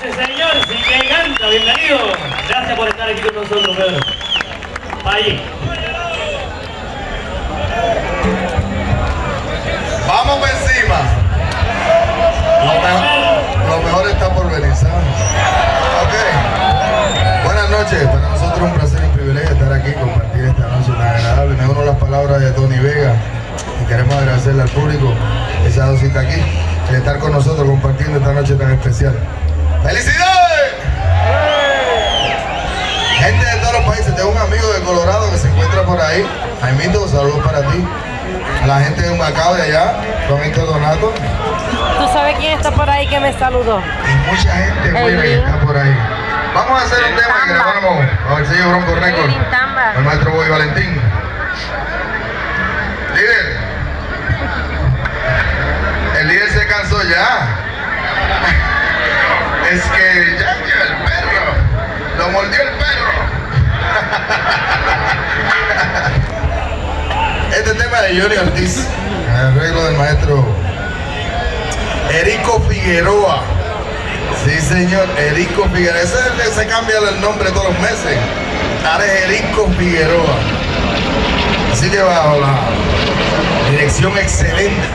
Ese señor sí que canta, bienvenido. Gracias por estar aquí con nosotros, Pedro. Allí. Vamos por encima. Lo mejor, está por venir. Ok. Buenas noches. Para nosotros es un placer y un privilegio estar aquí compartir esta noche tan agradable. Me uno las palabras de Tony Vega y queremos agradecerle al público dado cita aquí, de estar con nosotros compartiendo esta noche tan especial. ¡Felicidades! Gente de todos los países, tengo un amigo de Colorado que se encuentra por ahí. Jaimito, saludos para ti. A la gente de Humacao de allá, Juanito Donato. ¿Tú sabes quién está por ahí que me saludó? Y mucha gente buena que está por ahí. Vamos a hacer un tema que grabamos con el señor Bronco Record, el maestro Boy Valentín. Líder, el líder se cansó ya. Es que ya el perro, lo mordió el perro. Este tema de Johnny Ortiz, el arreglo del maestro Erico Figueroa. Sí, señor, Erico Figueroa. Ese es el que se cambia el nombre todos los meses. Ahora es Erico Figueroa. Así que bajo la dirección excelente.